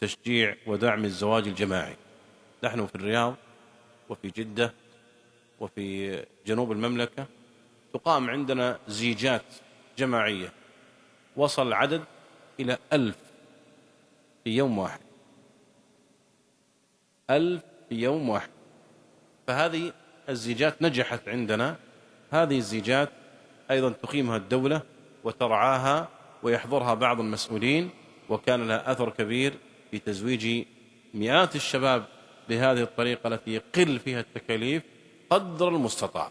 تشجيع ودعم الزواج الجماعي. نحن في الرياض وفي جدة وفي جنوب المملكة تقام عندنا زيجات جماعية. وصل العدد إلى ألف في يوم واحد. ألف في يوم واحد. فهذه الزيجات نجحت عندنا. هذه الزيجات أيضا تقيمها الدولة وترعاها ويحضرها بعض المسؤولين وكان لها أثر كبير في تزويج مئات الشباب بهذه الطريقة التي يقل فيها التكاليف قدر المستطاع.